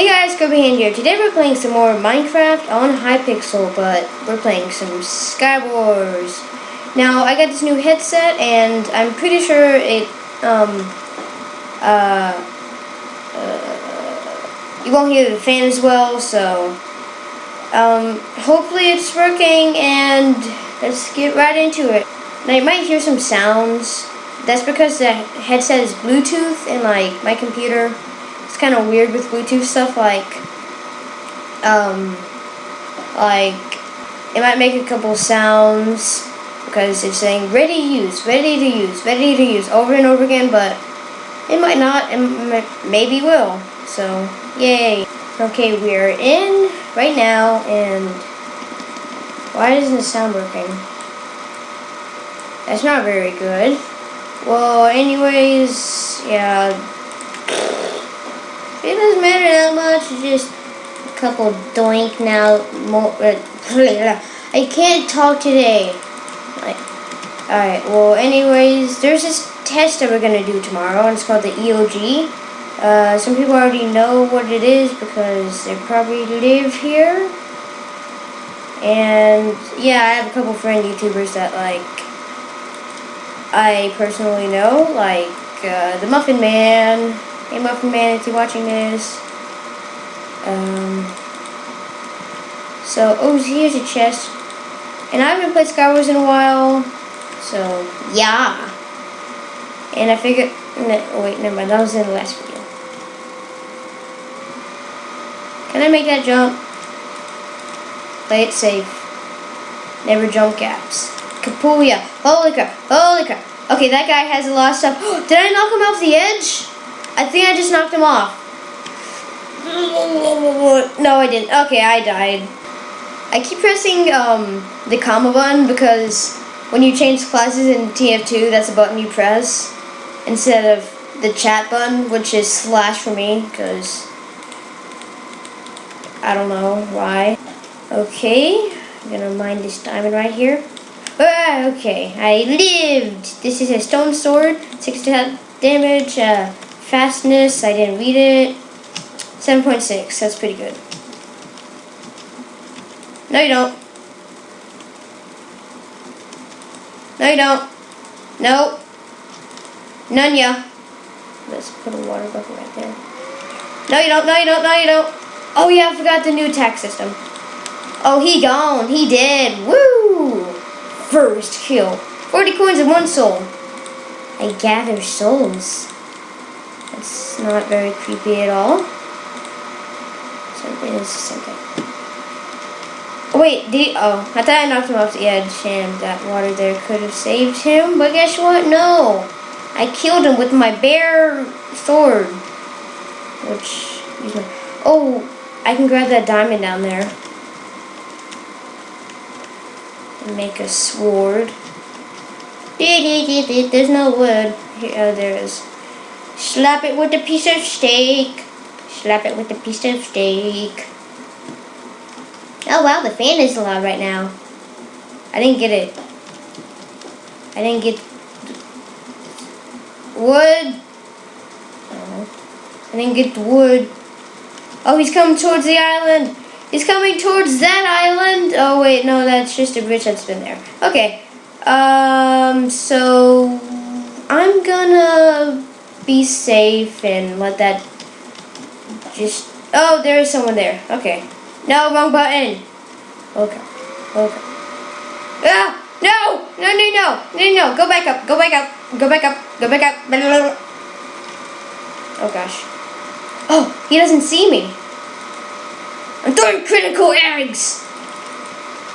Hey guys, Hand here. Today we're playing some more Minecraft on Hypixel, but we're playing some Skywars. Now, I got this new headset, and I'm pretty sure it, um, uh, uh, you won't hear the fan as well, so, um, hopefully it's working, and let's get right into it. Now, you might hear some sounds. That's because the headset is Bluetooth, and, like, my computer kind of weird with Bluetooth stuff, like, um, like, it might make a couple sounds, because it's saying ready to use, ready to use, ready to use, over and over again, but it might not, and maybe will, so, yay. Okay, we're in right now, and why isn't the sound working? That's not very good. Well, anyways, yeah, it doesn't matter that much, just a couple doink now. I can't talk today. Alright, well anyways, there's this test that we're going to do tomorrow, and it's called the EOG. Uh, some people already know what it is because they probably live here. And yeah, I have a couple friend YouTubers that like I personally know, like uh, the Muffin Man, Hey Muffin Man, if you're watching this. Um, so, oh, here's a chest. And I haven't played Skywars in a while. So, yeah. And I figured, no, wait, never mind, that was in the last video. Can I make that jump? Play it safe. Never jump gaps. Kapuya. Holy crap. Holy crap. Okay, that guy has a lot of stuff. Did I knock him off the edge? I think I just knocked him off. No, I didn't. Okay, I died. I keep pressing um, the comma button because when you change classes in TF2, that's a button you press instead of the chat button, which is slash for me, because I don't know why. Okay, I'm gonna mine this diamond right here. Ah, okay, I lived. This is a stone sword, 6 damage, uh, Fastness, I didn't read it. 7.6, that's pretty good. No, you don't. No, you don't. No. None ya. Let's put a water bucket right there. No, you don't. No, you don't. No, you don't. Oh, yeah, I forgot the new attack system. Oh, he gone. He dead. Woo! First kill. 40 coins and one soul. I gather souls. It's not very creepy at all. So it is the same thing. Oh, wait, did oh, I thought I knocked him off the edge and that water there could have saved him, but guess what? No! I killed him with my bare sword. Which, oh, I can grab that diamond down there. And make a sword. There's no wood. Here, oh, there is. Slap it with a piece of steak. Slap it with a piece of steak. Oh wow, the fan is loud right now. I didn't get it. I didn't get wood. Oh, I didn't get the wood. Oh, he's coming towards the island. He's coming towards that island. Oh wait, no, that's just a bridge that's been there. Okay. Um, so I'm gonna be safe and let that just... Oh, there is someone there. Okay. No, wrong button. Okay. Okay. Ah! No! No, no, no! No, no, Go back up. Go back up. Go back up. Go back up. Oh, gosh. Oh, he doesn't see me. I'm throwing critical eggs!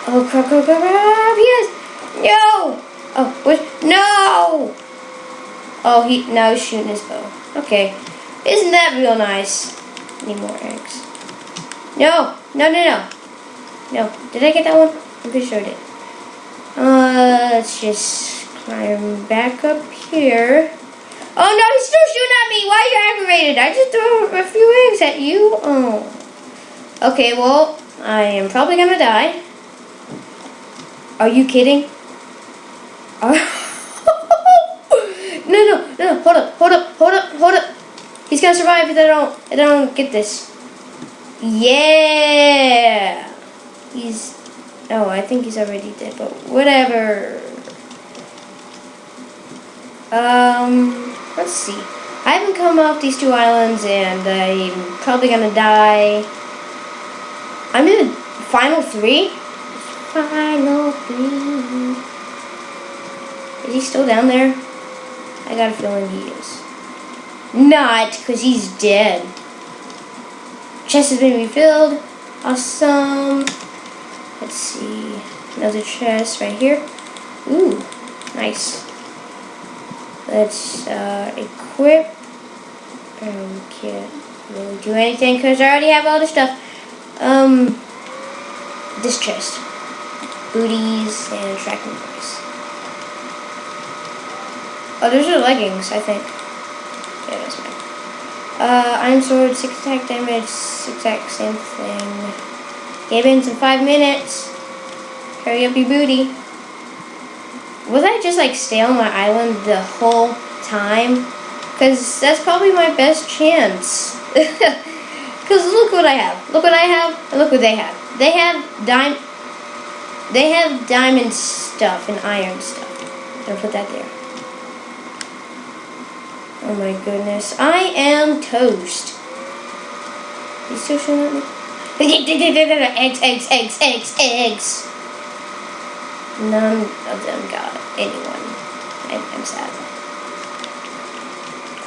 Oh, crap, crap, crap, yes! No! Oh, what? No! Oh, he now he's shooting his bow. Okay. Isn't that real nice? Need more eggs. No! No, no, no. No. Did I get that one? I'm pretty sure I did. Uh, let's just climb back up here. Oh no, he's still shooting at me! Why are you aggravated? I just threw a few eggs at you. Oh. Okay, well, I am probably gonna die. Are you kidding? Are no, no, no, hold up, hold up, hold up, hold up. He's gonna survive if I don't, if I don't get this. Yeah! He's... Oh, I think he's already dead, but whatever. Um, let's see. I haven't come off these two islands, and I'm probably gonna die. I'm in the final three? Final three. Is he still down there? I got a feeling he is. Not, because he's dead. Chest has been refilled. Awesome. Let's see. Another chest right here. Ooh, nice. Let's uh, equip. Um, can't really do anything because I already have all the stuff. Um, this chest. Booties and tracking device. Oh, those are leggings, I think. Yeah, that's mine. Uh, Iron Sword, 6 attack damage, 6 attack, same thing. Give in in 5 minutes. Hurry up your booty. Was I just like stay on my island the whole time? Because that's probably my best chance. Because look what I have. Look what I have, and look what they have. They have dime. They have diamond stuff and iron stuff. I'll put that there. Oh my goodness. I am toast. You still showing at me? Eggs, eggs, eggs, eggs, eggs. None of them got anyone. I, I'm sad.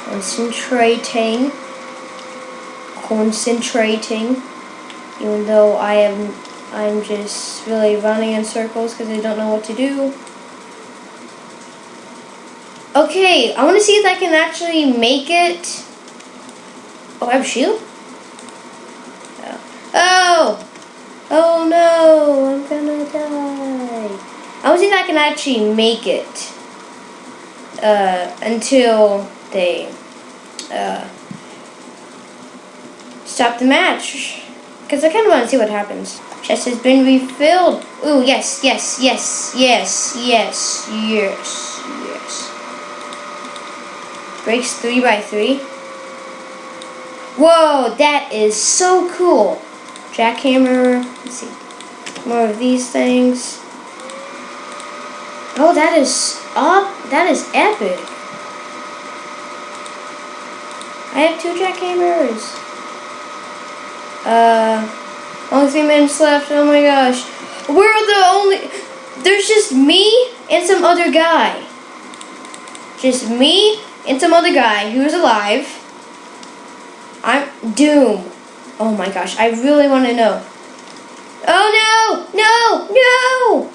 Concentrating. Concentrating. Even though I am, I'm just really running in circles because I don't know what to do. Okay, I want to see if I can actually make it. Oh, I have a shield? Oh. Oh! Oh no, I'm gonna die. I want to see if I can actually make it. Uh, until they, uh, stop the match. Because I kind of want to see what happens. Chest has been refilled. Ooh, yes, yes, yes, yes, yes, yes. Breaks 3 by 3 Whoa, that is so cool. Jackhammer. Let's see. More of these things. Oh, that is up. That is epic. I have two jackhammers. Uh, only three minutes left. Oh my gosh. We're the only. There's just me and some other guy. Just me and some other guy who's alive. I'm Doom. Oh my gosh, I really want to know. Oh no! No! No!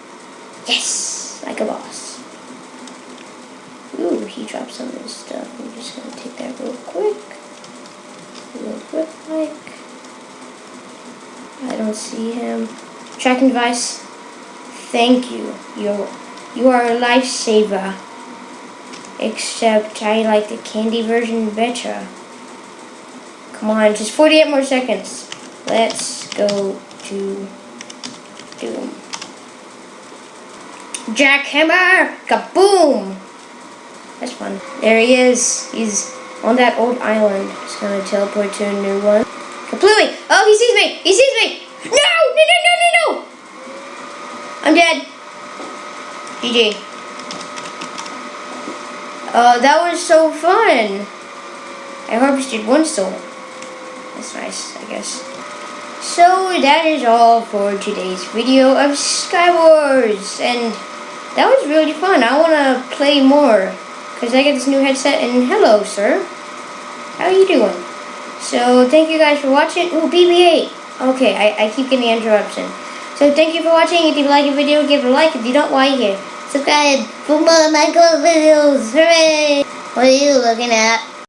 Yes! Like a boss. Ooh, he dropped some of his stuff. I'm just gonna take that real quick. Real quick, like. I don't see him. Tracking device. Thank you. You're, you are a lifesaver. Except I like the candy version better. Come on, just 48 more seconds. Let's go to Doom. Jackhammer! Kaboom! That's fun. There he is. He's on that old island. He's gonna teleport to a new one. Kaplooey! Oh, he sees me! He sees me! No! No, no, no, no, no! I'm dead. GG. Uh, that was so fun. I harvested one soul. That's nice, I guess. So that is all for today's video of Skywars. And that was really fun. I want to play more. Because I got this new headset. And hello, sir. How are you doing? So thank you guys for watching. Ooh, BB-8. Okay, I, I keep getting interruption. So thank you for watching. If you like the video, give it a like. If you don't, why here? Subscribe for more Minecraft videos. Hooray! What are you looking at?